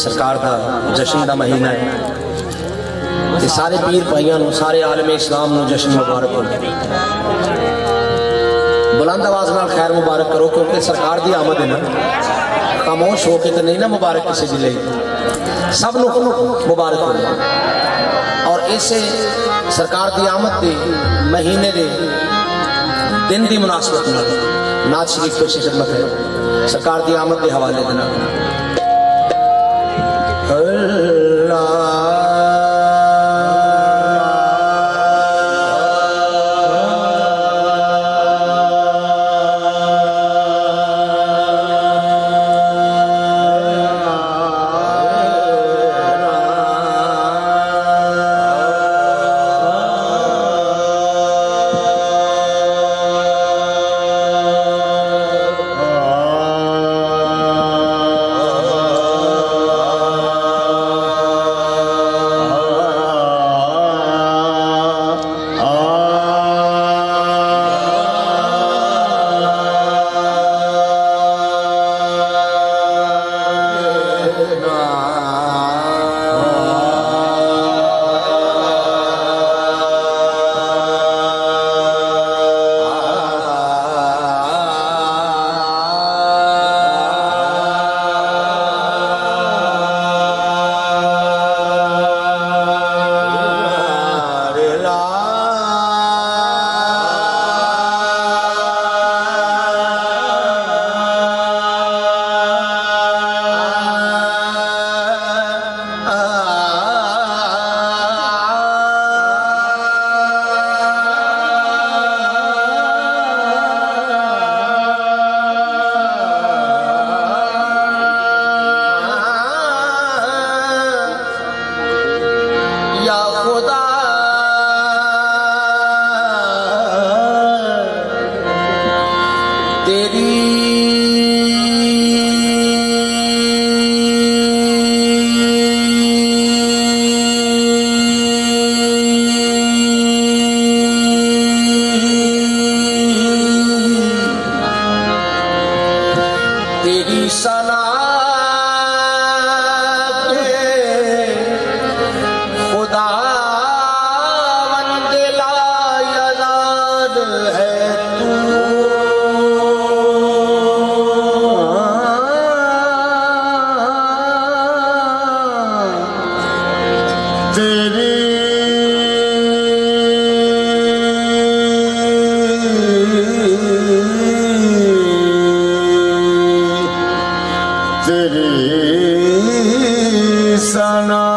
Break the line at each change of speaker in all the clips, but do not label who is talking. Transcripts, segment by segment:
سرکار دا جشن دا مہینہ ہے۔ تے سارے پیر بھائیاں نو، سارے عالم اسلام نو جشن مبارک ہو۔ بلند آواز نال خیر مبارک کرو، کیونکہ سرکار دی آمد ہے نا۔ خاموش ہو کے تو نہیں نا مبارک کسی دی لئی۔ سب نو مبارک ہو۔ اور اسے سرکار دی آمد دے مہینے دے دن دی مناسبت نال نعت شریف پیش خدمت ہے۔ سرکار دی آمد دے حوالے دینا تیری تیری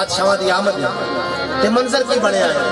بادشاہ کی آمد تے منظر کی بنیا ہے؟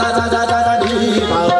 جی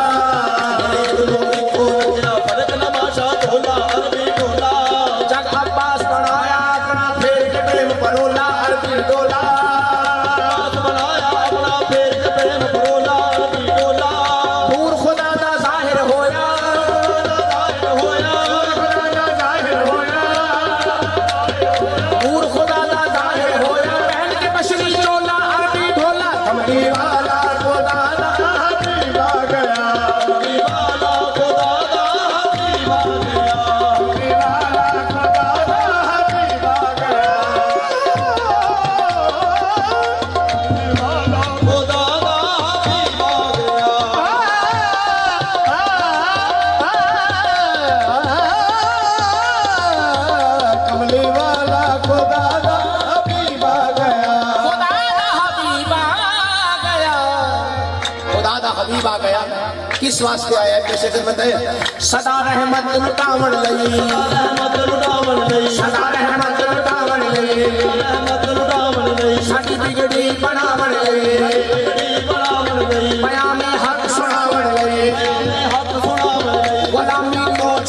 اس واسطے آیا ہے، کیسے کر بتائے صدا رحمت لٹاون لئی۔ صدا رحمت لٹاون لئی۔ ساڈی بگڑی بناون لئی۔ بیان حق سناون لئی۔ غلامی کو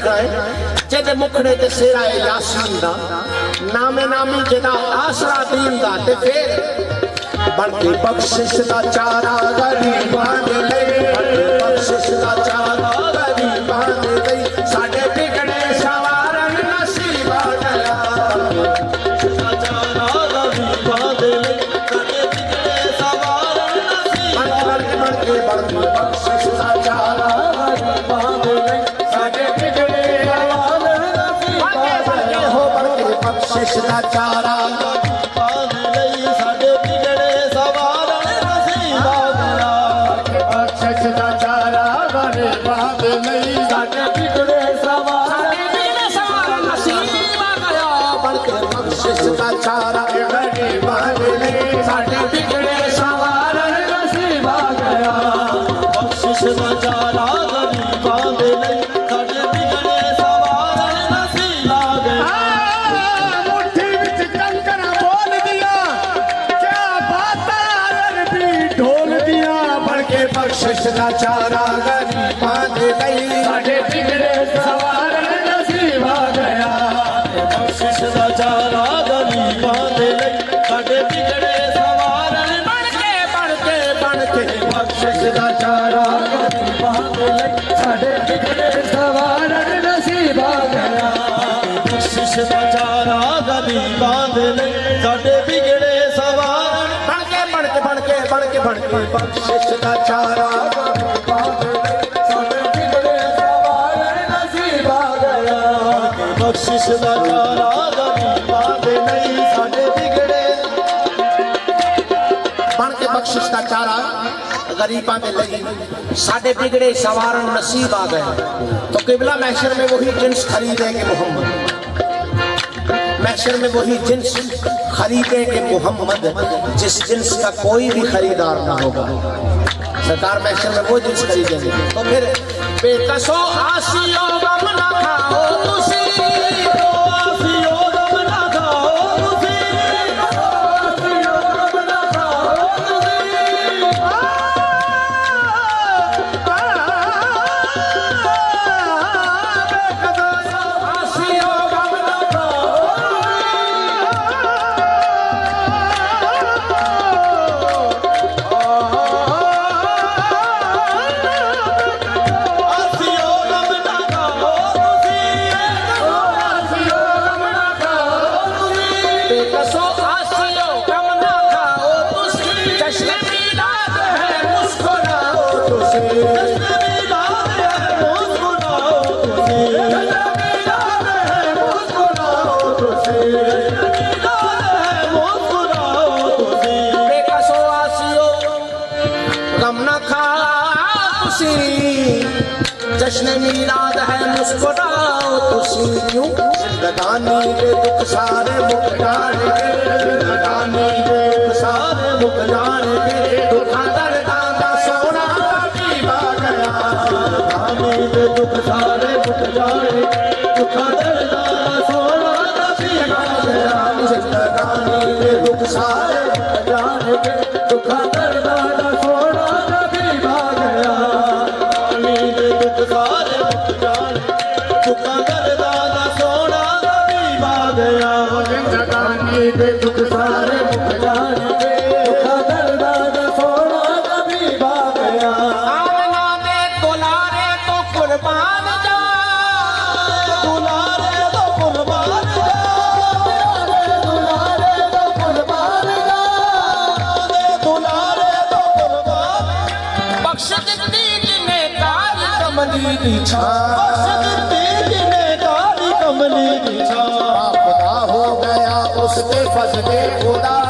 لکھا ہے। جد مکھڑے تے سیرہ یاسین دا نام نامی جدا آسرا دین دا تے پھر بڑھ بخشش دا چارہ غریبان
جالا
غریبہ میں لگی ساڑھے بگڑے سوارن نصیب آ گئے تو قبلہ محشر میں وہی جنس خریدیں گے محمد محشر میں وہی جنس خریدیں گے محمد جس جنس کا کوئی بھی خریدار نہ ہوگا سرکار محشر میں وہ جنس خریدیں گے تو پھر بے قصو آسیوں لگانی دے دکھ سارے مکھ جان کے لگانی دے دکھ سارے
مکھ جان کے
دکھاں دا سونا پیوا گیا
لگانی دے دکھ سارے مکھ جان کے دکھاں دا سونا پیوا
گیا لگانی دے دکھ سارے
کملی
خدا ہو گیا اس کے فضلے خدا